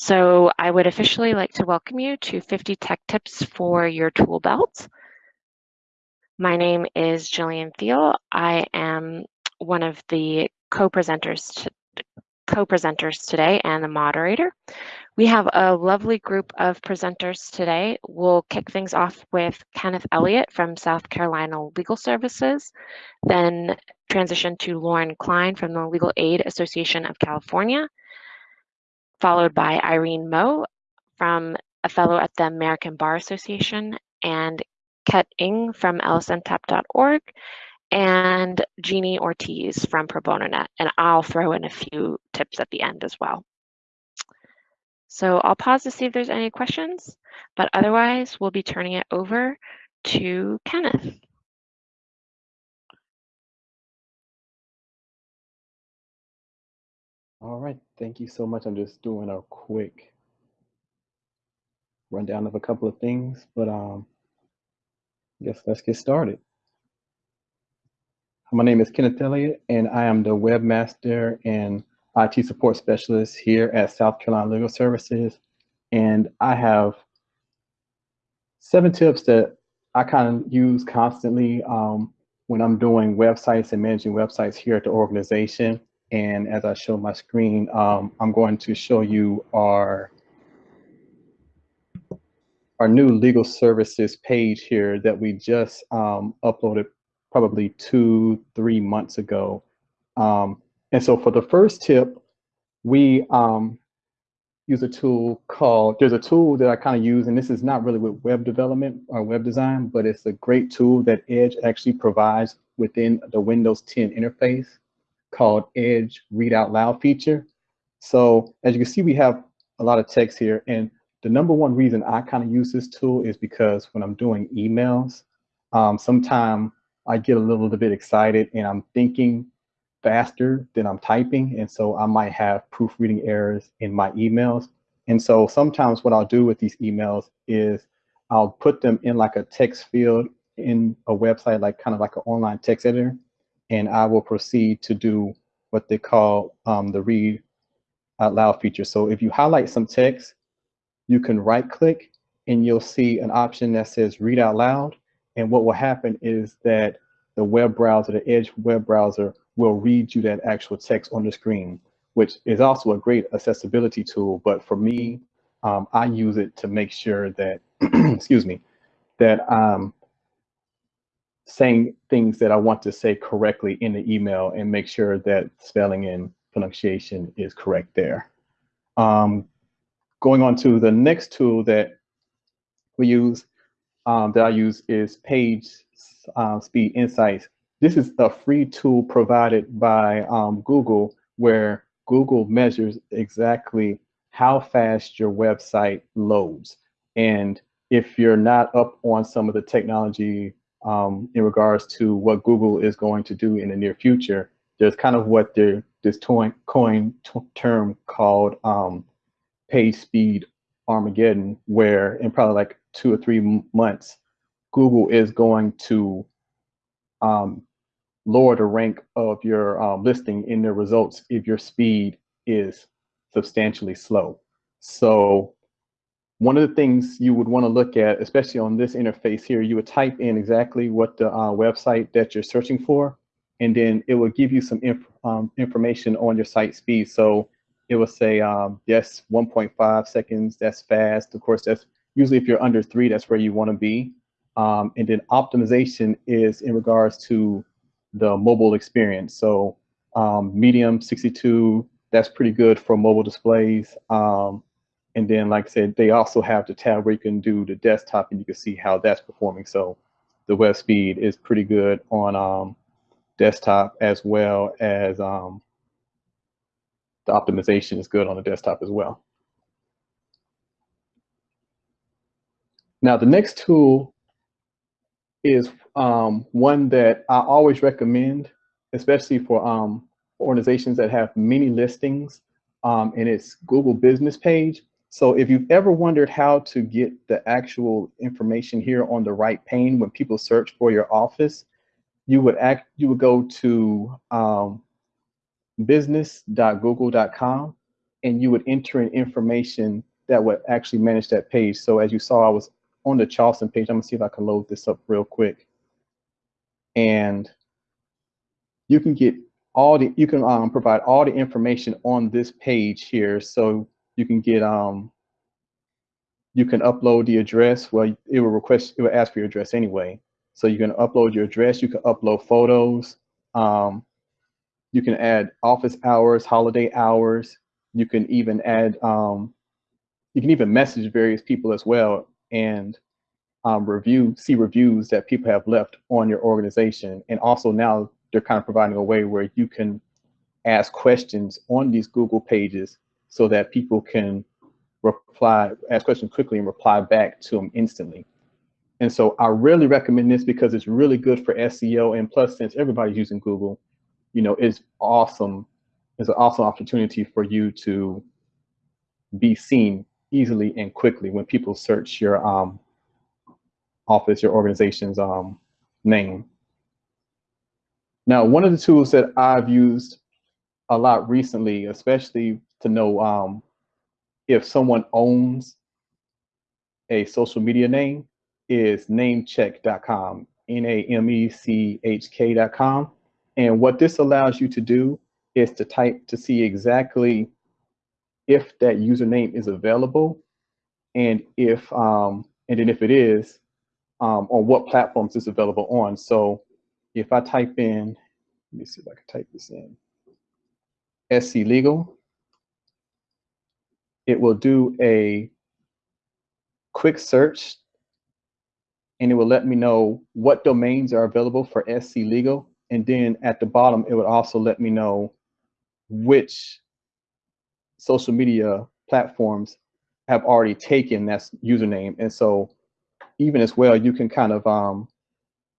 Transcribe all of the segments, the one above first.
So I would officially like to welcome you to 50 Tech Tips for your tool belt. My name is Jillian Thiel. I am one of the co-presenters co-presenters today and the moderator. We have a lovely group of presenters today. We'll kick things off with Kenneth Elliott from South Carolina Legal Services, then transition to Lauren Klein from the Legal Aid Association of California, followed by Irene Moe from a fellow at the American Bar Association, and Ket Ng from lsntap.org, and Jeannie Ortiz from Pro Bono And I'll throw in a few tips at the end as well. So I'll pause to see if there's any questions, but otherwise we'll be turning it over to Kenneth. All right, thank you so much. I'm just doing a quick rundown of a couple of things, but um, I guess let's get started. My name is Kenneth Elliott, and I am the webmaster and IT support specialist here at South Carolina Legal Services. And I have seven tips that I kind of use constantly um, when I'm doing websites and managing websites here at the organization. And as I show my screen, um, I'm going to show you our our new legal services page here that we just um, uploaded probably two, three months ago. Um, and so for the first tip, we um, use a tool called, there's a tool that I kind of use, and this is not really with web development or web design, but it's a great tool that Edge actually provides within the Windows 10 interface called Edge Read Out Loud feature. So as you can see, we have a lot of text here. And the number one reason I kind of use this tool is because when I'm doing emails, um, sometimes I get a little bit excited and I'm thinking faster than I'm typing. And so I might have proofreading errors in my emails. And so sometimes what I'll do with these emails is I'll put them in like a text field in a website, like kind of like an online text editor and I will proceed to do what they call um, the read out loud feature. So if you highlight some text, you can right click and you'll see an option that says read out loud. And what will happen is that the web browser, the Edge web browser will read you that actual text on the screen, which is also a great accessibility tool. But for me, um, I use it to make sure that, excuse me, that um, saying things that I want to say correctly in the email and make sure that spelling and pronunciation is correct there. Um, going on to the next tool that we use, um, that I use is Page uh, Speed Insights. This is a free tool provided by um, Google where Google measures exactly how fast your website loads. And if you're not up on some of the technology um, in regards to what Google is going to do in the near future. There's kind of what this coin term called um, page speed Armageddon, where in probably like two or three months, Google is going to um, lower the rank of your um, listing in their results if your speed is substantially slow. So one of the things you would want to look at, especially on this interface here, you would type in exactly what the uh, website that you're searching for, and then it will give you some inf um, information on your site speed. So it will say, um, yes, 1.5 seconds, that's fast. Of course, that's usually if you're under three, that's where you want to be. Um, and then optimization is in regards to the mobile experience. So um, medium 62, that's pretty good for mobile displays. Um, and then, like I said, they also have the tab where you can do the desktop and you can see how that's performing. So the web speed is pretty good on um, desktop as well as um, the optimization is good on the desktop as well. Now, the next tool is um, one that I always recommend, especially for um, organizations that have many listings, um, and it's Google Business Page. So if you've ever wondered how to get the actual information here on the right pane when people search for your office, you would act you would go to um, business.google.com and you would enter in information that would actually manage that page. So as you saw, I was on the Charleston page. I'm gonna see if I can load this up real quick. And you can get all the, you can um, provide all the information on this page here. So you can get, um, you can upload the address. Well, it will request, it will ask for your address anyway. So you can upload your address, you can upload photos, um, you can add office hours, holiday hours. You can even add, um, you can even message various people as well and um, review, see reviews that people have left on your organization. And also now they're kind of providing a way where you can ask questions on these Google pages so that people can reply, ask questions quickly and reply back to them instantly. And so I really recommend this because it's really good for SEO. And plus, since everybody's using Google, you know, it's awesome. It's an awesome opportunity for you to be seen easily and quickly when people search your um, office, your organization's um, name. Now, one of the tools that I've used a lot recently, especially to know um, if someone owns a social media name, is namechk.com, N-A-M-E-C-H-K.com. And what this allows you to do is to type to see exactly if that username is available and if um, and then if it is, um, on what platforms it's available on. So if I type in, let me see if I can type this in, SC Legal, it will do a quick search and it will let me know what domains are available for SC Legal. And then at the bottom, it would also let me know which social media platforms have already taken that username. And so even as well, you can kind of um,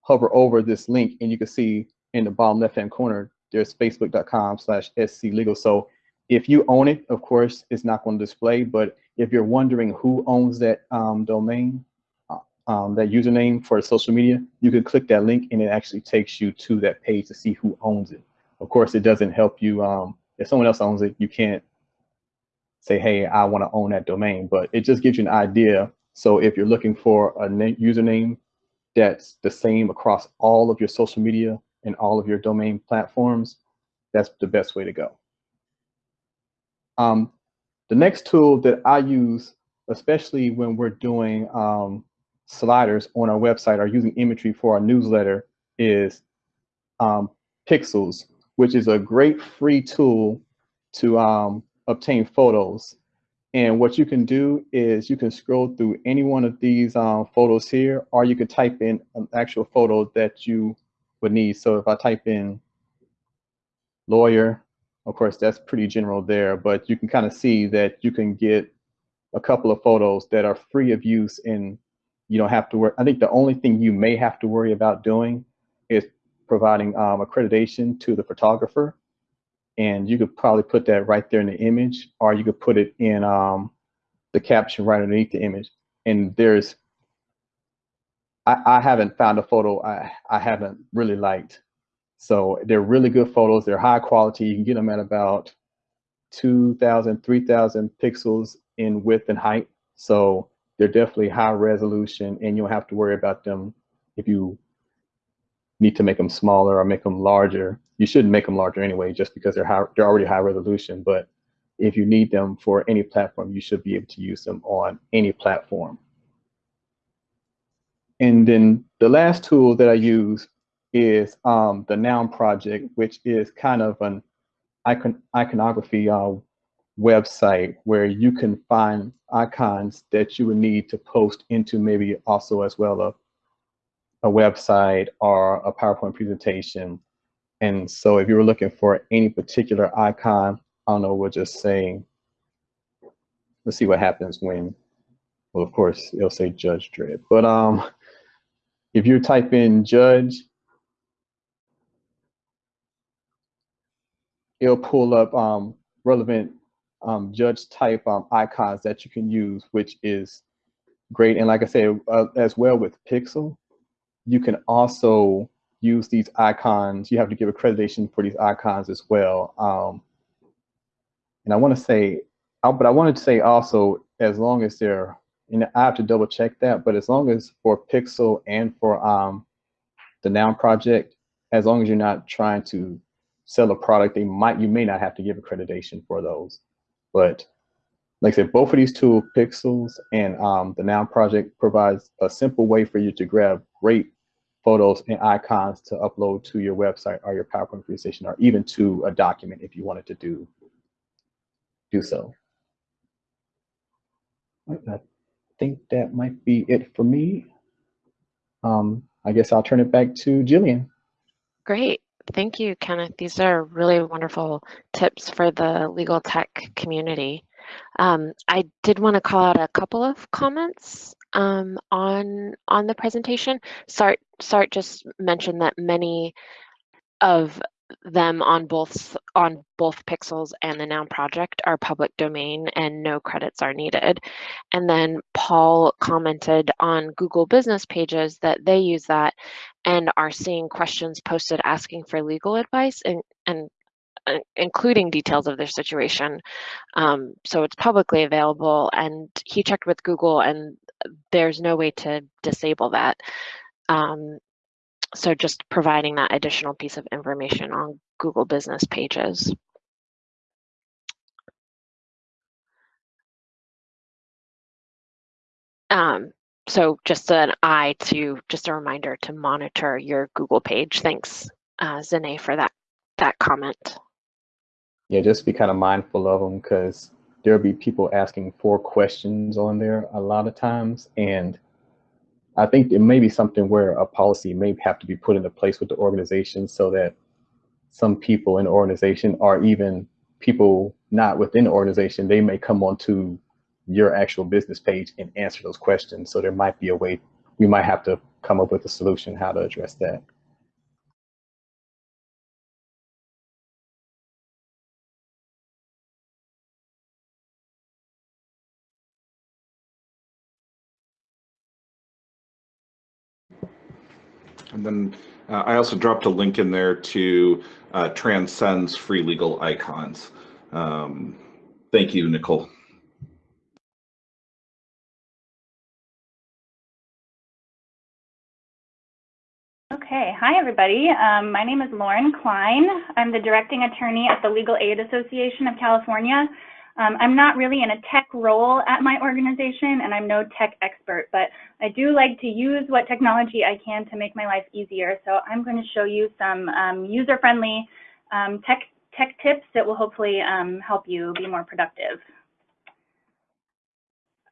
hover over this link and you can see in the bottom left-hand corner, there's facebook.com slash sclegal. So if you own it, of course, it's not going to display, but if you're wondering who owns that um, domain, uh, um, that username for social media, you can click that link and it actually takes you to that page to see who owns it. Of course, it doesn't help you. Um, if someone else owns it, you can't say, hey, I want to own that domain, but it just gives you an idea. So if you're looking for a username that's the same across all of your social media and all of your domain platforms, that's the best way to go. Um, the next tool that I use, especially when we're doing um, sliders on our website or using imagery for our newsletter is um, Pexels, which is a great free tool to um, obtain photos. And what you can do is you can scroll through any one of these um, photos here, or you can type in an actual photo that you would need. So if I type in lawyer, of course, that's pretty general there, but you can kind of see that you can get a couple of photos that are free of use and you don't have to worry. I think the only thing you may have to worry about doing is providing um, accreditation to the photographer and you could probably put that right there in the image, or you could put it in um, the caption right underneath the image. And there's, I, I haven't found a photo I, I haven't really liked. So they're really good photos. They're high quality. You can get them at about 2,000, 3,000 pixels in width and height. So they're definitely high resolution and you don't have to worry about them if you need to make them smaller or make them larger. You shouldn't make them larger anyway, just because they're high, they're already high resolution. But if you need them for any platform, you should be able to use them on any platform. And then the last tool that I use is um, the Noun Project, which is kind of an icon iconography uh, website where you can find icons that you would need to post into maybe also as well a a website or a PowerPoint presentation. And so if you were looking for any particular icon, I don't know, we'll just say, let's see what happens when, well, of course, it'll say Judge Dredd. But um, if you type in Judge, it'll pull up um, relevant um, judge type um, icons that you can use, which is great. And like I said, uh, as well with Pixel, you can also use these icons. You have to give accreditation for these icons as well. Um, and I want to say but I wanted to say also, as long as they're, know, I have to double check that, but as long as for Pixel and for um, the Noun project, as long as you're not trying to sell a product, they might, you may not have to give accreditation for those. But like I said, both of these tools, Pexels and um, the Noun project provides a simple way for you to grab great photos and icons to upload to your website or your PowerPoint presentation or even to a document if you wanted to do, do so. I think that might be it for me. Um, I guess I'll turn it back to Jillian. Great. Thank you, Kenneth. These are really wonderful tips for the legal tech community. Um, I did want to call out a couple of comments um, on on the presentation. Sart Sart just mentioned that many of them on both on both Pexels and the noun project are public domain and no credits are needed. And then paul commented on google business pages that they use that and are seeing questions posted asking for legal advice and and uh, including details of their situation. Um, so it's publicly available and he checked with google and there's no way to disable that. Um, so just providing that additional piece of information on Google business pages. Um, so just an eye to, just a reminder to monitor your Google page. Thanks, uh, Zane, for that, that comment. Yeah, just be kind of mindful of them because there'll be people asking four questions on there a lot of times. And I think it may be something where a policy may have to be put into place with the organization so that some people in the organization or even people not within the organization, they may come onto your actual business page and answer those questions. So there might be a way, we might have to come up with a solution how to address that. And then uh, I also dropped a link in there to uh, Transcend's free legal icons. Um, thank you, Nicole. Okay, hi everybody. Um, my name is Lauren Klein. I'm the directing attorney at the Legal Aid Association of California. Um, I'm not really in a tech role at my organization and I'm no tech expert, but I do like to use what technology I can to make my life easier. So I'm going to show you some um, user-friendly um, tech, tech tips that will hopefully um, help you be more productive.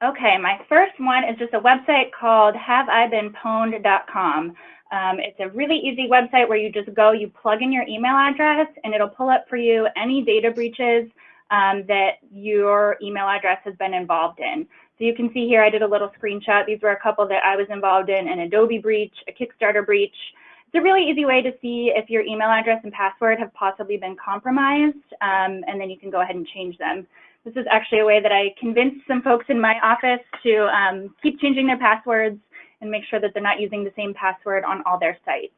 Okay, my first one is just a website called haveibeenpwned.com. Um, it's a really easy website where you just go, you plug in your email address, and it'll pull up for you any data breaches um, that your email address has been involved in. So you can see here, I did a little screenshot. These were a couple that I was involved in, an Adobe breach, a Kickstarter breach. It's a really easy way to see if your email address and password have possibly been compromised, um, and then you can go ahead and change them. This is actually a way that I convinced some folks in my office to um, keep changing their passwords and make sure that they're not using the same password on all their sites.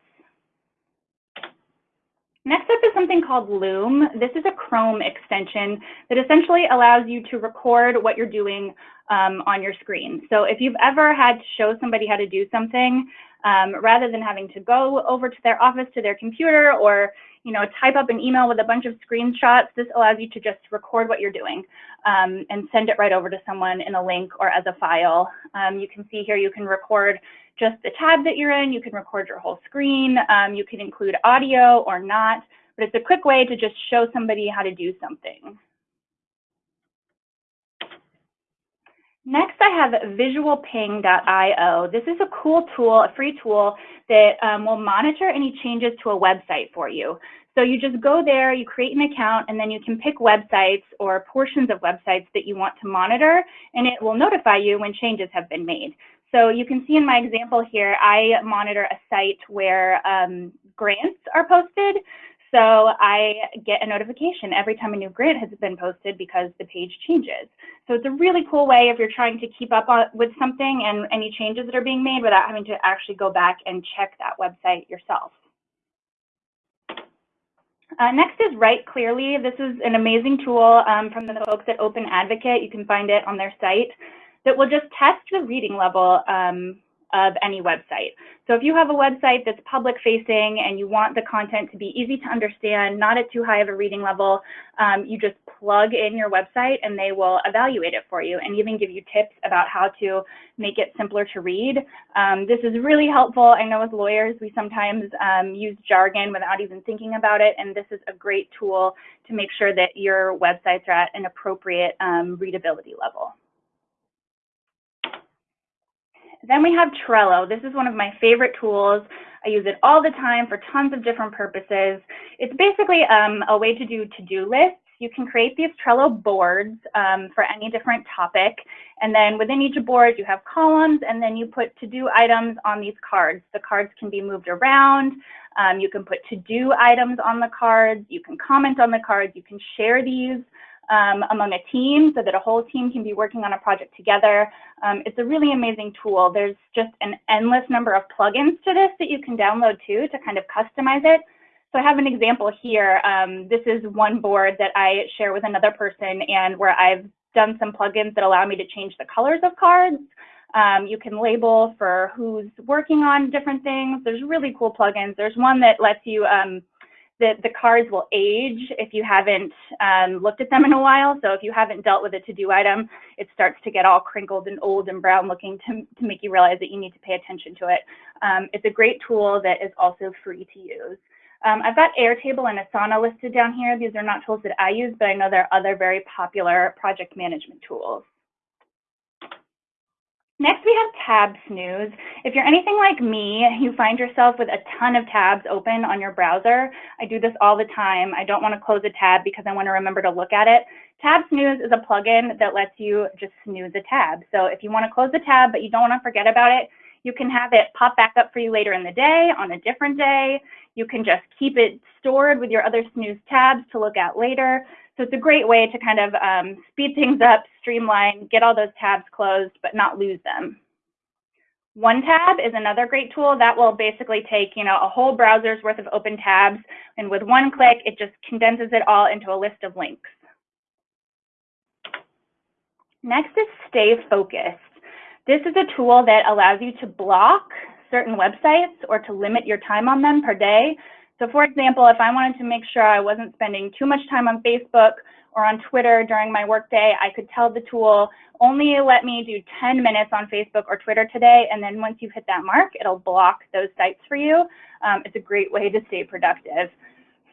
Next up is something called Loom. This is a Chrome extension that essentially allows you to record what you're doing um, on your screen. So if you've ever had to show somebody how to do something, um, rather than having to go over to their office to their computer or you know type up an email with a bunch of screenshots, this allows you to just record what you're doing um, and send it right over to someone in a link or as a file. Um, you can see here you can record just the tab that you're in. You can record your whole screen. Um, you can include audio or not, but it's a quick way to just show somebody how to do something. Next, I have visualping.io. This is a cool tool, a free tool that um, will monitor any changes to a website for you. So you just go there, you create an account, and then you can pick websites or portions of websites that you want to monitor, and it will notify you when changes have been made. So you can see in my example here, I monitor a site where um, grants are posted. So I get a notification every time a new grant has been posted because the page changes. So it's a really cool way if you're trying to keep up on, with something and any changes that are being made without having to actually go back and check that website yourself. Uh, next is Write Clearly. This is an amazing tool um, from the folks at Open Advocate. You can find it on their site that will just test the reading level um, of any website. So if you have a website that's public facing and you want the content to be easy to understand, not at too high of a reading level, um, you just plug in your website and they will evaluate it for you and even give you tips about how to make it simpler to read. Um, this is really helpful. I know as lawyers, we sometimes um, use jargon without even thinking about it. And this is a great tool to make sure that your websites are at an appropriate um, readability level. Then we have Trello. This is one of my favorite tools. I use it all the time for tons of different purposes. It's basically um, a way to do to-do lists. You can create these Trello boards um, for any different topic. And then within each board, you have columns, and then you put to-do items on these cards. The cards can be moved around. Um, you can put to-do items on the cards. You can comment on the cards. You can share these um, among a team so that a whole team can be working on a project together. Um, it's a really amazing tool. There's just an endless number of plugins to this that you can download too to kind of customize it. So I have an example here. Um, this is one board that I share with another person and where I've done some plugins that allow me to change the colors of cards. Um, you can label for who's working on different things. There's really cool plugins. There's one that lets you um, the, the cards will age if you haven't um, looked at them in a while. So if you haven't dealt with a to-do item, it starts to get all crinkled and old and brown looking to, to make you realize that you need to pay attention to it. Um, it's a great tool that is also free to use. Um, I've got Airtable and Asana listed down here. These are not tools that I use, but I know there are other very popular project management tools. Next, we have tab snooze. If you're anything like me, you find yourself with a ton of tabs open on your browser. I do this all the time. I don't want to close a tab because I want to remember to look at it. Tab snooze is a plugin that lets you just snooze a tab. So if you want to close the tab, but you don't want to forget about it, you can have it pop back up for you later in the day on a different day. You can just keep it stored with your other snooze tabs to look at later. So it's a great way to kind of um, speed things up, streamline, get all those tabs closed, but not lose them. One tab is another great tool that will basically take, you know, a whole browser's worth of open tabs, and with one click, it just condenses it all into a list of links. Next is Stay Focused. This is a tool that allows you to block certain websites or to limit your time on them per day so for example, if I wanted to make sure I wasn't spending too much time on Facebook or on Twitter during my workday, I could tell the tool, only let me do 10 minutes on Facebook or Twitter today. And then once you've hit that mark, it'll block those sites for you. Um, it's a great way to stay productive.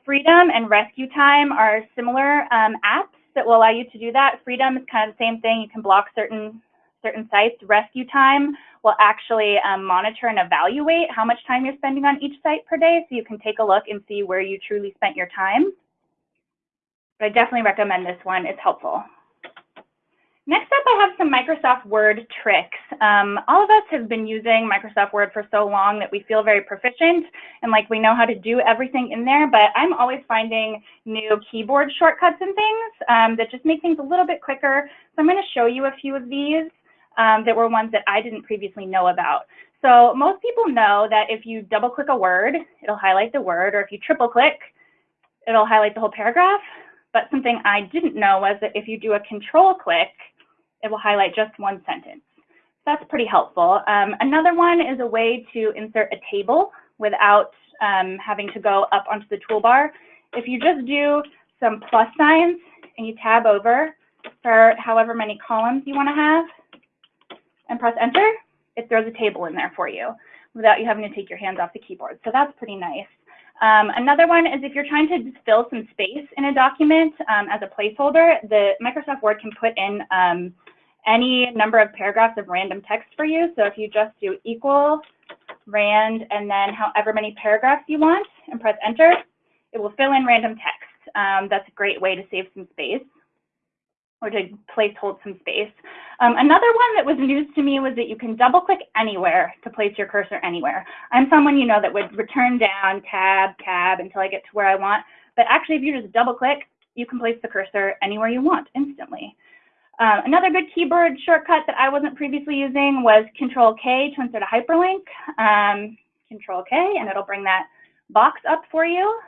Freedom and Rescue Time are similar um, apps that will allow you to do that. Freedom is kind of the same thing. You can block certain certain sites. Rescue Time will actually um, monitor and evaluate how much time you're spending on each site per day so you can take a look and see where you truly spent your time. But I definitely recommend this one, it's helpful. Next up, I have some Microsoft Word tricks. Um, all of us have been using Microsoft Word for so long that we feel very proficient and like we know how to do everything in there, but I'm always finding new keyboard shortcuts and things um, that just make things a little bit quicker. So I'm gonna show you a few of these um, that were ones that I didn't previously know about. So most people know that if you double click a word, it'll highlight the word, or if you triple click, it'll highlight the whole paragraph. But something I didn't know was that if you do a control click, it will highlight just one sentence. That's pretty helpful. Um, another one is a way to insert a table without um, having to go up onto the toolbar. If you just do some plus signs and you tab over for however many columns you want to have, and press enter, it throws a table in there for you without you having to take your hands off the keyboard. So that's pretty nice. Um, another one is if you're trying to fill some space in a document um, as a placeholder, the Microsoft Word can put in um, any number of paragraphs of random text for you. So if you just do equal rand and then however many paragraphs you want and press enter, it will fill in random text. Um, that's a great way to save some space or to place hold some space. Um, another one that was news to me was that you can double click anywhere to place your cursor anywhere. I'm someone, you know, that would return down, tab, tab until I get to where I want. But actually, if you just double click, you can place the cursor anywhere you want instantly. Um, another good keyboard shortcut that I wasn't previously using was Control K to insert a hyperlink. Um, Control K, and it'll bring that box up for you.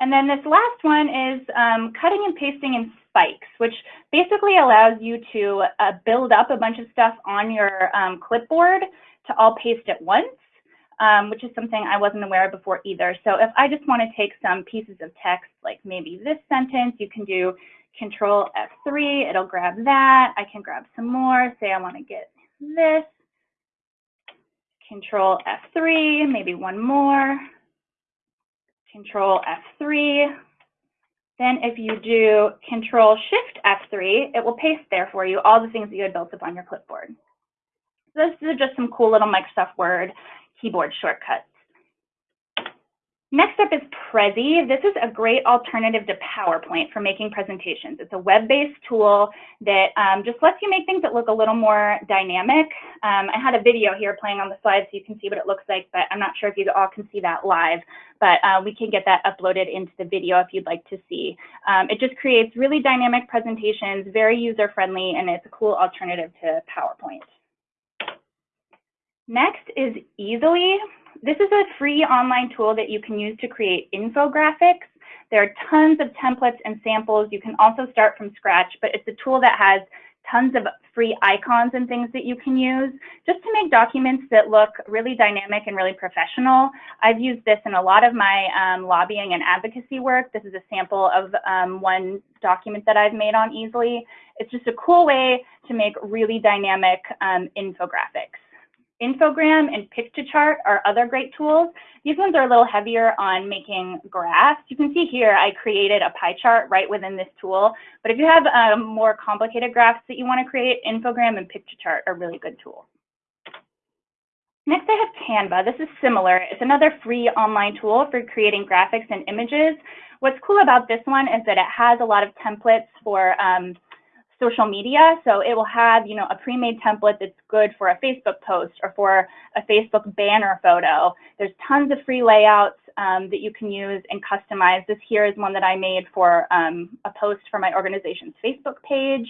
And then this last one is um, cutting and pasting in spikes, which basically allows you to uh, build up a bunch of stuff on your um, clipboard to all paste at once, um, which is something I wasn't aware of before either. So if I just want to take some pieces of text, like maybe this sentence, you can do Control F3, it'll grab that. I can grab some more, say I want to get this. Control F3, maybe one more. Control F3. Then if you do Control Shift F3, it will paste there for you all the things that you had built up on your clipboard. So this is just some cool little Microsoft Word keyboard shortcuts. Next up is Prezi. This is a great alternative to PowerPoint for making presentations. It's a web-based tool that um, just lets you make things that look a little more dynamic. Um, I had a video here playing on the slide so you can see what it looks like, but I'm not sure if you all can see that live, but uh, we can get that uploaded into the video if you'd like to see. Um, it just creates really dynamic presentations, very user-friendly, and it's a cool alternative to PowerPoint. Next is Easel.ly. This is a free online tool that you can use to create infographics. There are tons of templates and samples. You can also start from scratch, but it's a tool that has tons of free icons and things that you can use just to make documents that look really dynamic and really professional. I've used this in a lot of my um, lobbying and advocacy work. This is a sample of um, one document that I've made on Easel.ly. It's just a cool way to make really dynamic um, infographics. Infogram and Piktochart are other great tools. These ones are a little heavier on making graphs. You can see here I created a pie chart right within this tool. But if you have um, more complicated graphs that you want to create, Infogram and Piktochart are really good tools. Next, I have Canva. This is similar. It's another free online tool for creating graphics and images. What's cool about this one is that it has a lot of templates for um, social media. So it will have, you know, a pre-made template that's good for a Facebook post or for a Facebook banner photo. There's tons of free layouts um, that you can use and customize. This here is one that I made for um, a post for my organization's Facebook page,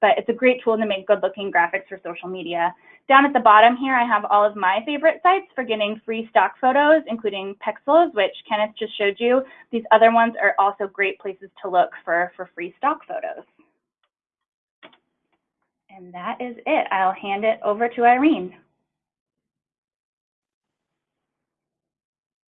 but it's a great tool to make good looking graphics for social media. Down at the bottom here, I have all of my favorite sites for getting free stock photos, including Pexels, which Kenneth just showed you. These other ones are also great places to look for, for free stock photos. And that is it. I'll hand it over to Irene.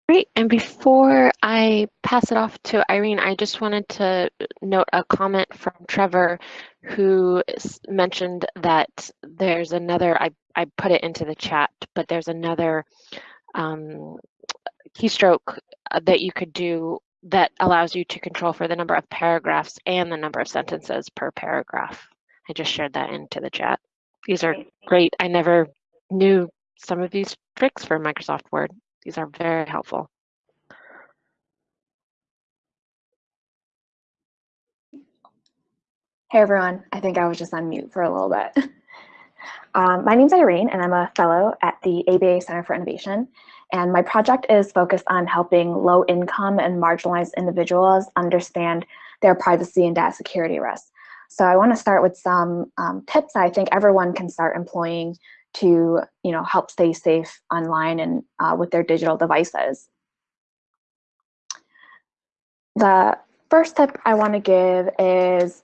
Great. And before I pass it off to Irene, I just wanted to note a comment from Trevor who mentioned that there's another, I, I put it into the chat, but there's another um, keystroke uh, that you could do that allows you to control for the number of paragraphs and the number of sentences per paragraph. I just shared that into the chat. These are great. I never knew some of these tricks for Microsoft Word. These are very helpful. Hey everyone, I think I was just on mute for a little bit. Um, my name's Irene and I'm a fellow at the ABA Center for Innovation. And my project is focused on helping low income and marginalized individuals understand their privacy and data security risks. So I want to start with some um, tips I think everyone can start employing to you know, help stay safe online and uh, with their digital devices. The first tip I want to give is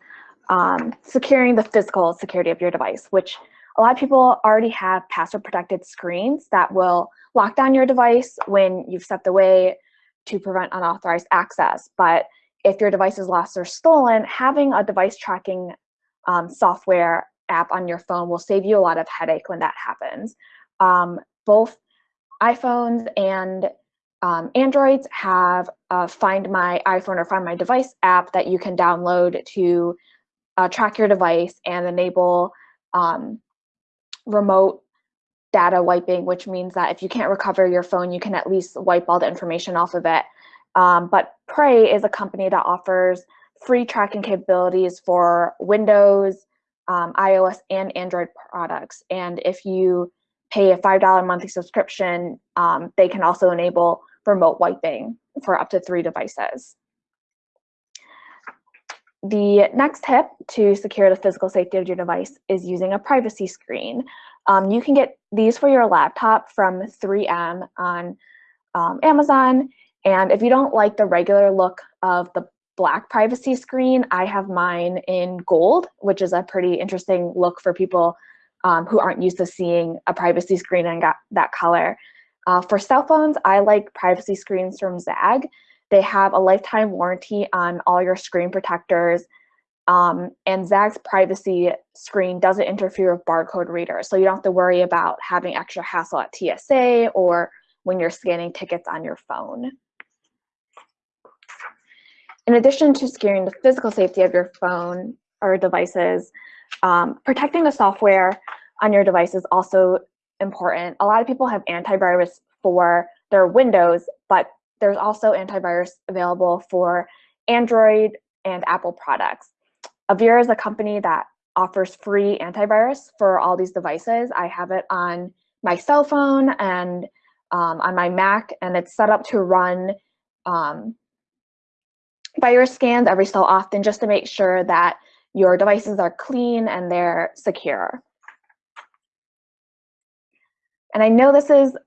um, securing the physical security of your device, which a lot of people already have password protected screens that will lock down your device when you've stepped away to prevent unauthorized access. But if your device is lost or stolen, having a device tracking um, software app on your phone will save you a lot of headache when that happens. Um, both iPhones and um, Androids have a Find My iPhone or Find My Device app that you can download to uh, track your device and enable um, remote data wiping, which means that if you can't recover your phone, you can at least wipe all the information off of it um, but Prey is a company that offers free tracking capabilities for Windows, um, iOS, and Android products. And if you pay a $5 monthly subscription, um, they can also enable remote wiping for up to three devices. The next tip to secure the physical safety of your device is using a privacy screen. Um, you can get these for your laptop from 3M on um, Amazon And if you don't like the regular look of the black privacy screen, I have mine in gold, which is a pretty interesting look for people um, who aren't used to seeing a privacy screen and got that color. Uh, for cell phones, I like privacy screens from ZAGG. They have a lifetime warranty on all your screen protectors. Um, and ZAGG's privacy screen doesn't interfere with barcode readers. So you don't have to worry about having extra hassle at TSA or when you're scanning tickets on your phone. In addition to securing the physical safety of your phone or devices, um, protecting the software on your device is also important. A lot of people have antivirus for their Windows, but there's also antivirus available for Android and Apple products. Avira is a company that offers free antivirus for all these devices. I have it on my cell phone and um, on my Mac, and it's set up to run um, virus scans every so often just to make sure that your devices are clean and they're secure. And I know this is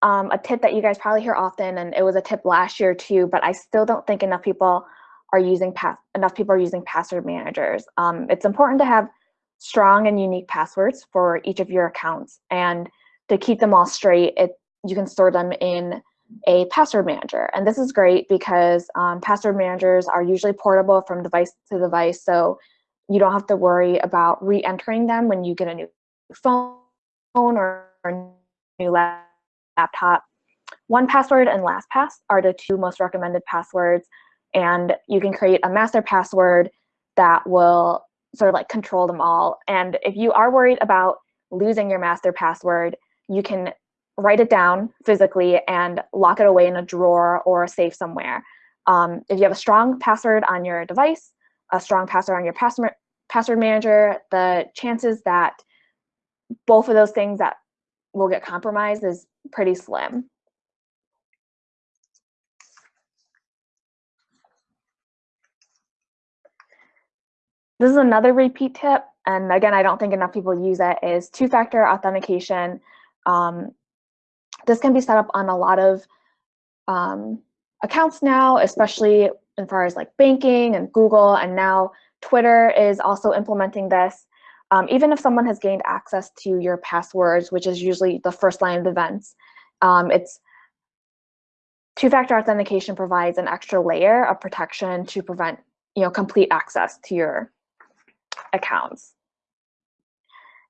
um, a tip that you guys probably hear often, and it was a tip last year too, but I still don't think enough people are using pass enough people are using password managers. Um, it's important to have strong and unique passwords for each of your accounts, and to keep them all straight, it you can store them in a password manager. And this is great because um, password managers are usually portable from device to device, so you don't have to worry about re-entering them when you get a new phone or a new laptop. 1Password and LastPass are the two most recommended passwords, and you can create a master password that will sort of like control them all. And if you are worried about losing your master password, you can write it down physically and lock it away in a drawer or a safe somewhere. Um, if you have a strong password on your device, a strong password on your password password manager, the chances that both of those things that will get compromised is pretty slim. This is another repeat tip, and again, I don't think enough people use it, is two-factor authentication. Um, this can be set up on a lot of um, accounts now, especially as far as like banking and Google, and now Twitter is also implementing this. Um, even if someone has gained access to your passwords, which is usually the first line of defense, um, it's two-factor authentication provides an extra layer of protection to prevent you know, complete access to your accounts.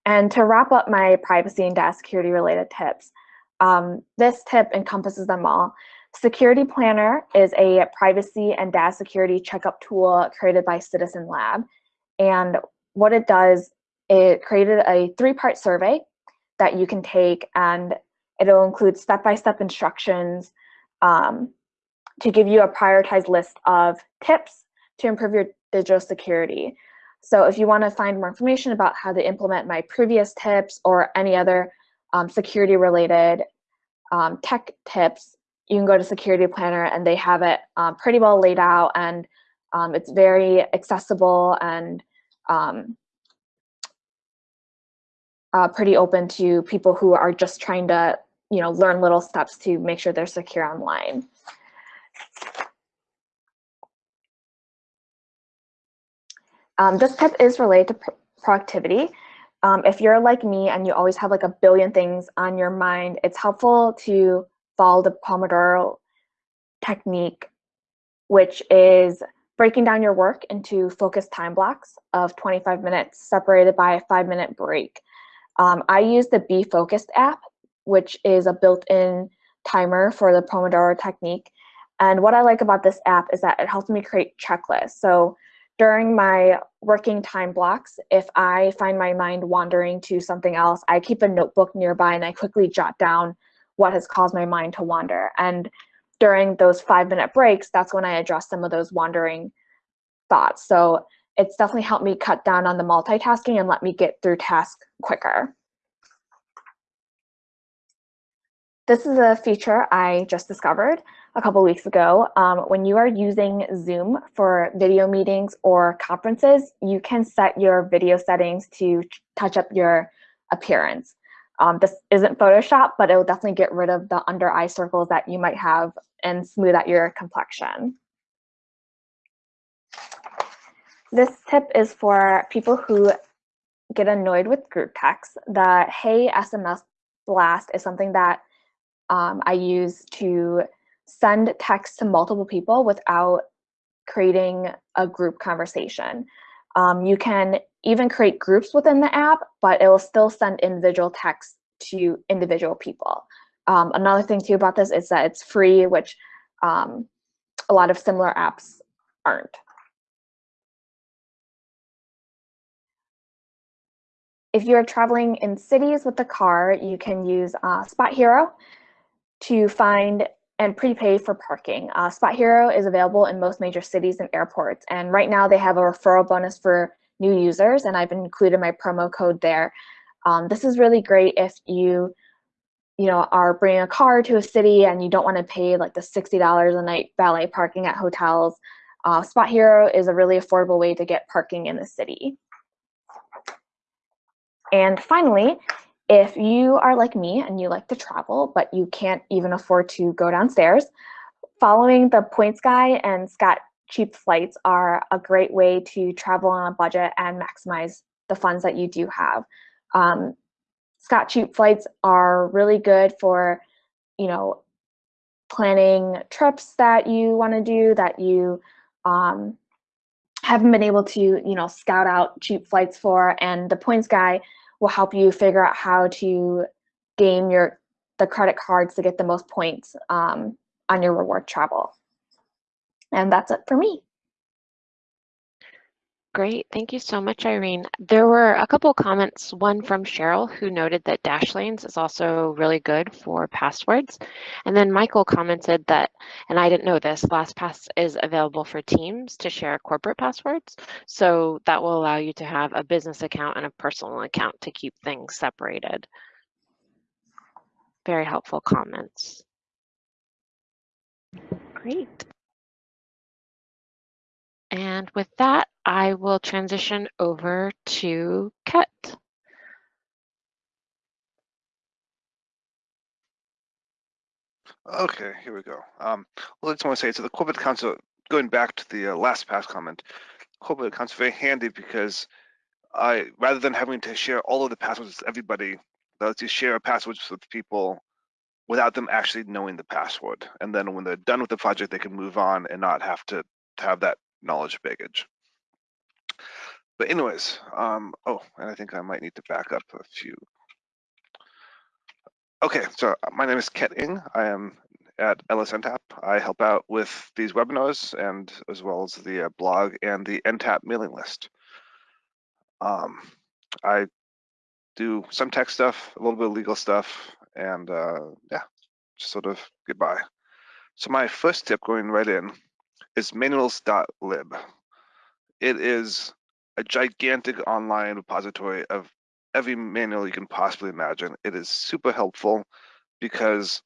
And to wrap up my privacy and data security related tips, um, this tip encompasses them all. Security Planner is a privacy and data security checkup tool created by Citizen Lab. And what it does, it created a three-part survey that you can take and it'll include step-by-step -step instructions um, to give you a prioritized list of tips to improve your digital security. So if you want to find more information about how to implement my previous tips or any other um, security related um, tech tips, you can go to Security Planner and they have it um, pretty well laid out and um, it's very accessible and um, uh, pretty open to people who are just trying to you know, learn little steps to make sure they're secure online. Um, this tip is related to pr productivity. Um, if you're like me and you always have like a billion things on your mind, it's helpful to follow the Pomodoro technique, which is breaking down your work into focused time blocks of 25 minutes separated by a five minute break. Um, I use the Be Focused app, which is a built-in timer for the Pomodoro technique. And what I like about this app is that it helps me create checklists. So during my working time blocks, if I find my mind wandering to something else, I keep a notebook nearby and I quickly jot down what has caused my mind to wander. And during those five minute breaks, that's when I address some of those wandering thoughts. So it's definitely helped me cut down on the multitasking and let me get through tasks quicker. This is a feature I just discovered a couple weeks ago. Um, when you are using Zoom for video meetings or conferences, you can set your video settings to touch up your appearance. Um, this isn't Photoshop, but it will definitely get rid of the under eye circles that you might have and smooth out your complexion. This tip is for people who get annoyed with group text. The Hey SMS blast is something that um, I use to send text to multiple people without creating a group conversation. Um, you can even create groups within the app, but it will still send individual text to individual people. Um, another thing too about this is that it's free, which um, a lot of similar apps aren't. If you're traveling in cities with the car, you can use uh, SpotHero to find and prepay for parking. Uh, SpotHero is available in most major cities and airports, and right now they have a referral bonus for new users, and I've included my promo code there. Um, this is really great if you, you know, are bringing a car to a city and you don't want to pay like the $60 a night valet parking at hotels. Uh, SpotHero is a really affordable way to get parking in the city. And finally, if you are like me and you like to travel, but you can't even afford to go downstairs, following the points guy and Scott cheap flights are a great way to travel on a budget and maximize the funds that you do have. Um, Scott cheap flights are really good for, you know, planning trips that you want to do that you um, haven't been able to, you know, scout out cheap flights for. And the points guy will help you figure out how to game your the credit cards to get the most points um, on your reward travel. And that's it for me. Great, thank you so much, Irene. There were a couple comments, one from Cheryl who noted that Dashlanes is also really good for passwords. And then Michael commented that, and I didn't know this, LastPass is available for teams to share corporate passwords. So that will allow you to have a business account and a personal account to keep things separated. Very helpful comments. Great. And with that, I will transition over to Ket. Okay, here we go. Um, well, I just want to say, so the corporate are, going back to the uh, LastPass comment, corporate accounts very handy because I, rather than having to share all of the passwords with everybody, lets you share passwords with people without them actually knowing the password. And then when they're done with the project, they can move on and not have to have that knowledge baggage. But anyways, um, oh, and I think I might need to back up a few. Okay, so uh, my name is Ket Ng. I am at LSNTAP. I help out with these webinars and as well as the uh, blog and the NTAP mailing list. Um, I do some tech stuff, a little bit of legal stuff, and uh, yeah, just sort of goodbye. So my first tip going right in is ManualsLib. It is a gigantic online repository of every manual you can possibly imagine. It is super helpful because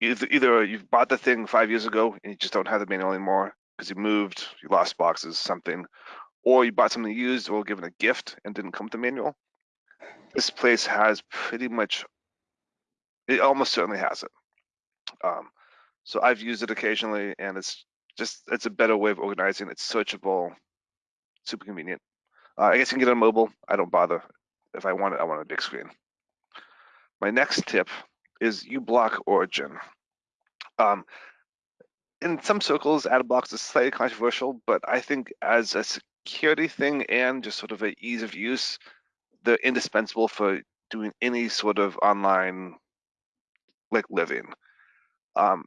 either, you've bought the thing five years ago and you just don't have the manual anymore because you moved, you lost boxes, something, or you bought something used or given a gift and didn't come with the manual. This place has pretty much, it almost certainly has it. Um, so I've used it occasionally and it's just, it's a better way of organizing. It's searchable, super convenient. Uh, I guess you can get it on mobile. I don't bother. If I want it, I want a big screen. My next tip is uBlock Origin. Um, in some circles, ad blocks is slightly controversial, but I think as a security thing and just sort of an ease of use, they're indispensable for doing any sort of online like living. Um,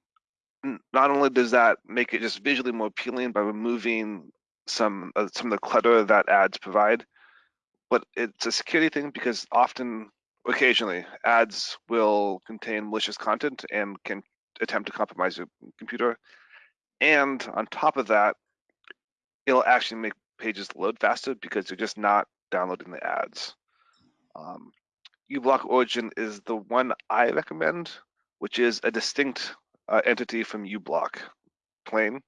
not only does that make it just visually more appealing by removing some uh, some of the clutter that ads provide, but it's a security thing because often, occasionally, ads will contain malicious content and can attempt to compromise your computer. And on top of that, it'll actually make pages load faster because you're just not downloading the ads. Um, uBlock Origin is the one I recommend, which is a distinct uh, entity from uBlock plain.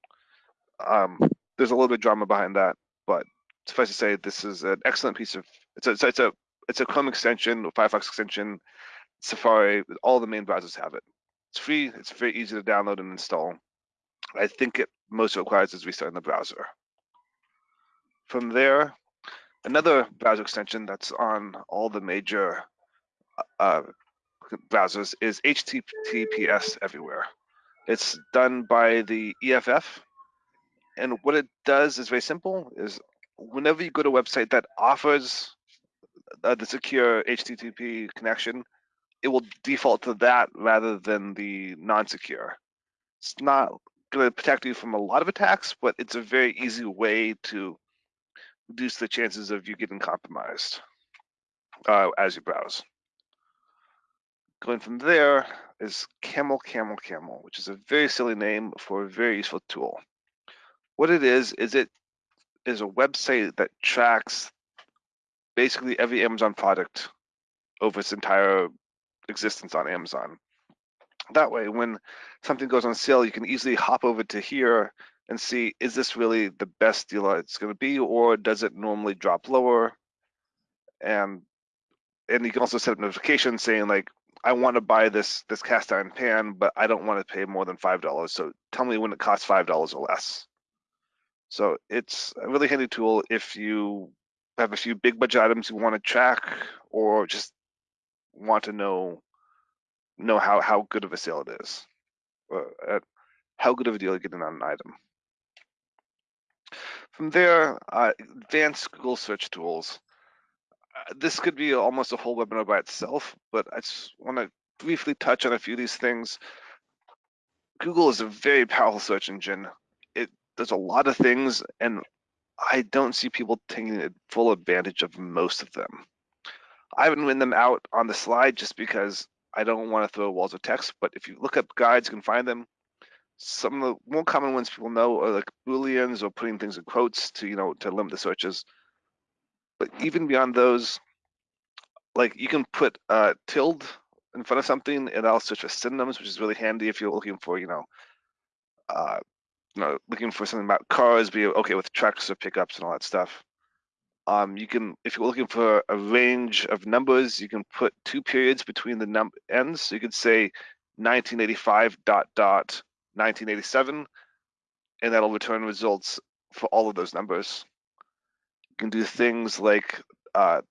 Um, there's a little bit of drama behind that, but suffice to say, this is an excellent piece of it's a it's a it's a Chrome extension, Firefox extension, Safari, all the main browsers have it. It's free, it's very easy to download and install. I think it most requires is restarting the browser. From there, another browser extension that's on all the major uh, browsers is HTTPS everywhere. It's done by the EFF. And what it does is very simple, is whenever you go to a website that offers uh, the secure HTTP connection, it will default to that rather than the non-secure. It's not going to protect you from a lot of attacks, but it's a very easy way to reduce the chances of you getting compromised uh, as you browse. Going from there is CamelCamelCamel, which is a very silly name for a very useful tool. What it is, is it is a website that tracks basically every Amazon product over its entire existence on Amazon. That way, when something goes on sale, you can easily hop over to here and see, is this really the best deal it's going to be, or does it normally drop lower? And and you can also set up notifications saying like, I want to buy this this cast iron pan, but I don't want to pay more than five dollars. So tell me when it costs five dollars or less. So it's a really handy tool if you have a few big budget items you want to track or just want to know know how how good of a sale it is, uh, how good of a deal you're getting on an item. From there, uh, advanced Google search tools. This could be almost a whole webinar by itself, but I just want to briefly touch on a few of these things. Google is a very powerful search engine. It does a lot of things, and I don't see people taking full advantage of most of them. I haven't written them out on the slide just because I don't want to throw walls of text, but if you look up guides, you can find them. Some of the more common ones people know are like booleans or putting things in quotes to, you know, to limit the searches. But even beyond those, like you can put uh, tilde in front of something and I'll search for synonyms, which is really handy if you're looking for, you know, uh, you know, looking for something about cars, be okay with trucks or pickups and all that stuff. Um, you can, if you're looking for a range of numbers, you can put two periods between the num ends. So you could say 1985 dot dot 1987, and that'll return results for all of those numbers. Can do things like uh,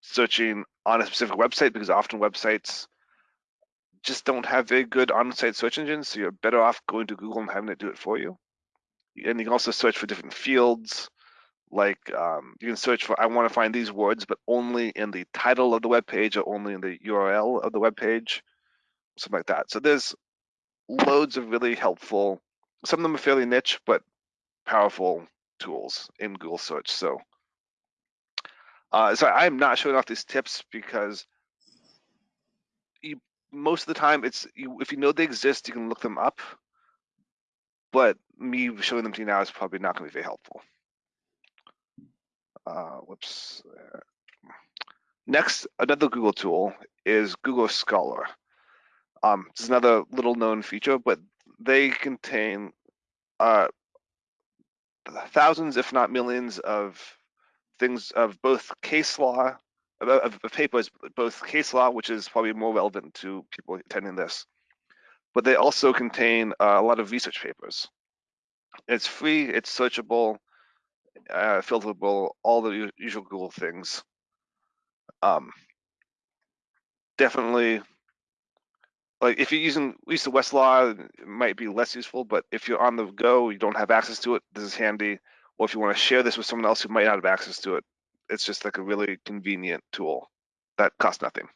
searching on a specific website because often websites just don't have very good on-site search engines, so you're better off going to Google and having it do it for you. And you can also search for different fields like um, you can search for I want to find these words, but only in the title of the web page or only in the URL of the web page, something like that. So there's loads of really helpful. Some of them are fairly niche, but powerful tools in Google search. So, uh, so I'm not showing off these tips because you most of the time it's you, if you know they exist, you can look them up. But me showing them to you now is probably not going to be very helpful uh, whoops. Next, another Google tool is Google Scholar. Um, this is another little known feature, but they contain uh, thousands, if not millions, of things of both case law, of, of papers, both case law, which is probably more relevant to people attending this, but they also contain uh, a lot of research papers. It's free, it's searchable, uh, filterable, all the usual Google things. Um, definitely, like if you're using at least the Westlaw, it might be less useful, but if you're on the go, you don't have access to it, this is handy. Or if you want to share this with someone else who might not have access to it, it's just like a really convenient tool that costs nothing.